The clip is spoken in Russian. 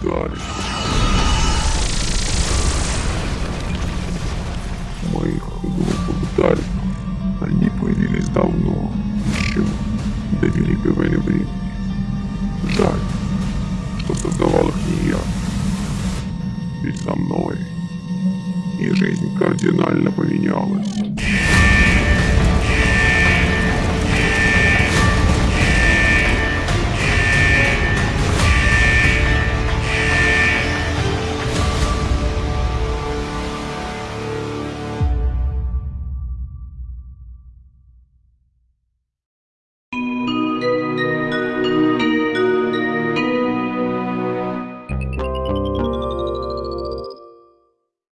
побуждали. Мы их побуждали. Они появились давно, еще до Великой войны времени. Жаль, что создавал их не я. Ведь со мной и жизнь кардинально поменялась.